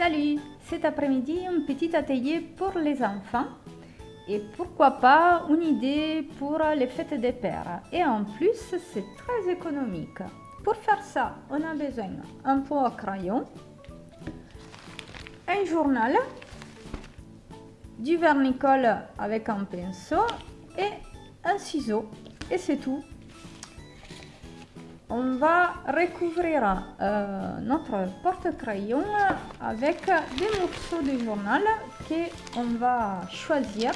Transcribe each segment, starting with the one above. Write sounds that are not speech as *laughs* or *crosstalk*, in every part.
Salut Cet après-midi, un petit atelier pour les enfants et pourquoi pas une idée pour les fêtes des pères. Et en plus, c'est très économique. Pour faire ça, on a besoin d'un pot à crayon, un journal, du vernicole avec un pinceau et un ciseau. Et c'est tout on va recouvrir euh, notre porte-crayon avec des morceaux de journal qu'on va choisir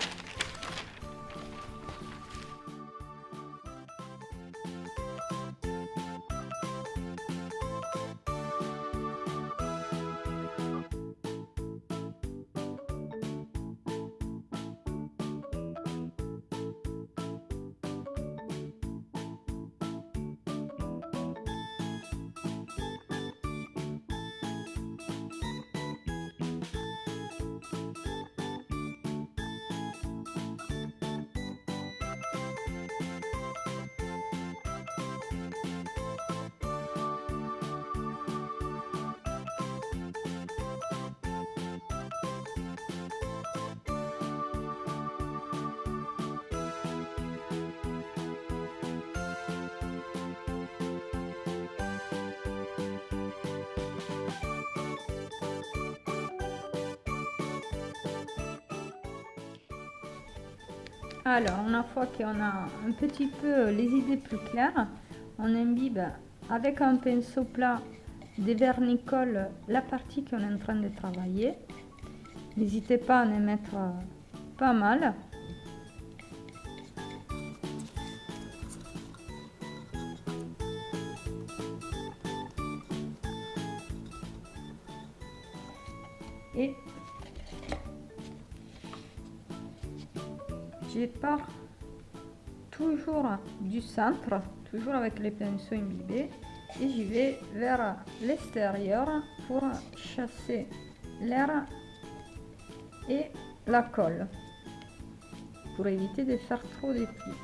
Alors, une fois qu'on a un petit peu les idées plus claires, on imbibe avec un pinceau plat des vernicoles la partie qu'on est en train de travailler. N'hésitez pas à en mettre pas mal. Je pars toujours du centre, toujours avec les pinceaux imbibés, et j'y vais vers l'extérieur pour chasser l'air et la colle, pour éviter de faire trop de plis.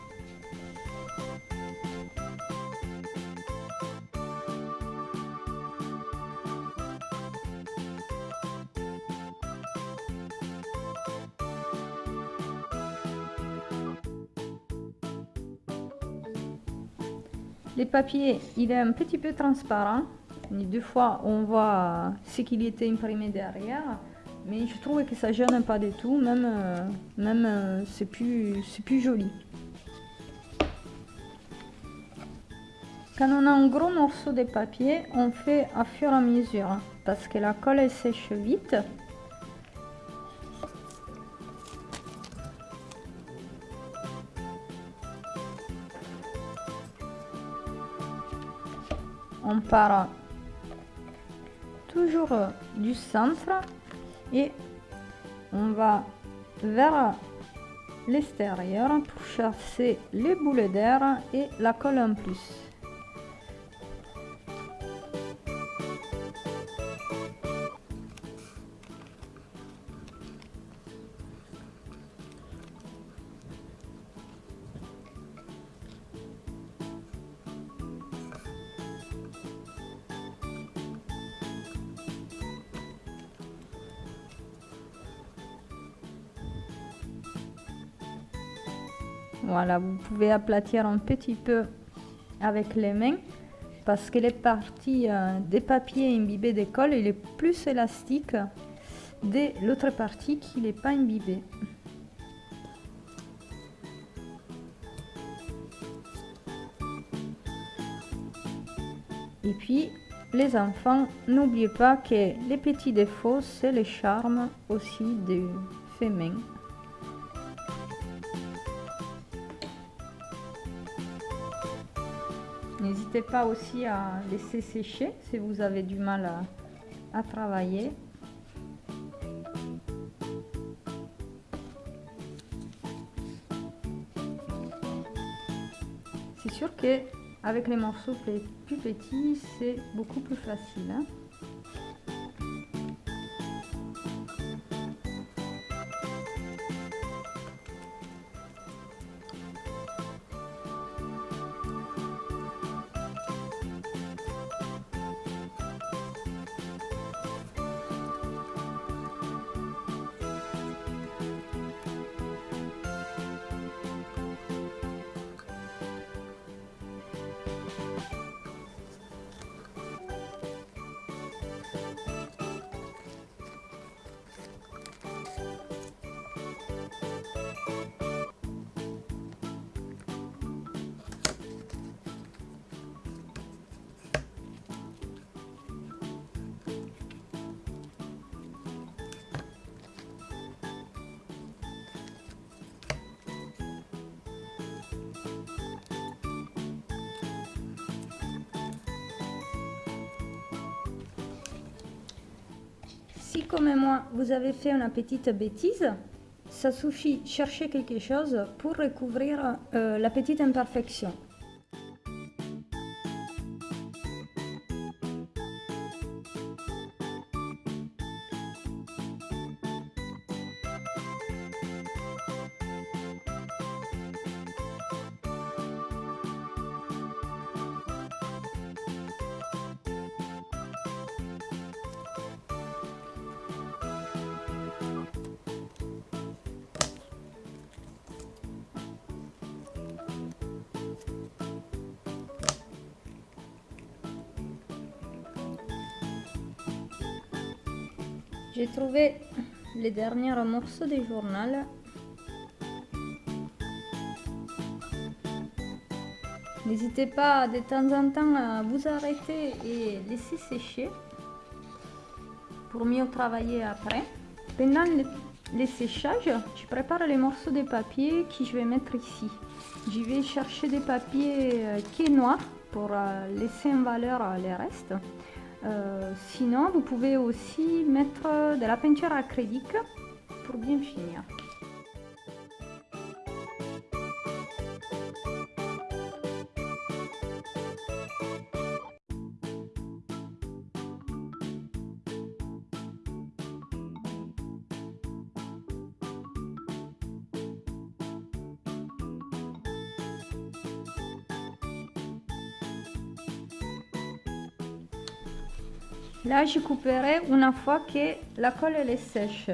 Les papiers, il est un petit peu transparent. deux fois, on voit ce qu'il était imprimé derrière. Mais je trouve que ça gêne pas du tout. Même, euh, même euh, c'est plus, plus joli. Quand on a un gros morceau de papier, on fait à fur et à mesure. Parce que la colle sèche vite. On part toujours du centre et on va vers l'extérieur pour chasser les boules d'air et la colle en plus. Voilà, vous pouvez aplatir un petit peu avec les mains parce que les parties euh, des papiers imbibés de colle, il est plus élastique de l'autre partie qui n'est pas imbibée. Et puis, les enfants, n'oubliez pas que les petits défauts, c'est le charme aussi du fait N'hésitez pas aussi à laisser sécher si vous avez du mal à, travailler. C'est sûr que avec les morceaux plus petits, c'est beaucoup plus facile. Hein. Si comme moi, vous avez fait une petite bêtise, ça suffit chercher quelque chose pour recouvrir euh, la petite imperfection. J'ai trouvé les derniers morceaux du journal. N'hésitez pas de temps en temps à vous arrêter et laisser sécher pour mieux travailler après. Pendant le, séchage, je prépare les morceaux de papier que je vais mettre ici. Je vais chercher des papiers euh, qui est noir pour euh, laisser en valeur euh, les restes. Euh, sinon, vous pouvez aussi mettre de la peinture acrylique pour bien finir. Là, je couperai une fois que la colle est sèche.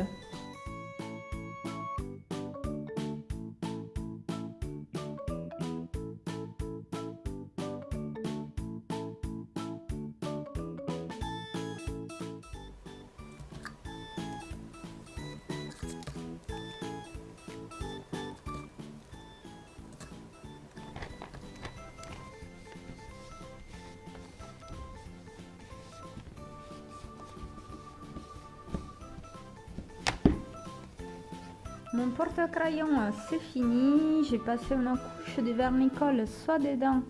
Mon porte-crayon, c'est fini. J'ai passé une couche de vernicole soit dedans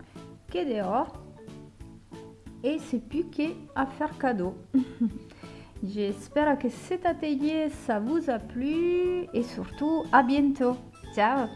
que dehors. Et c'est plus qu'à faire cadeau. *laughs* J'espère que cet atelier, ça vous a plu. Et surtout, à bientôt. Ciao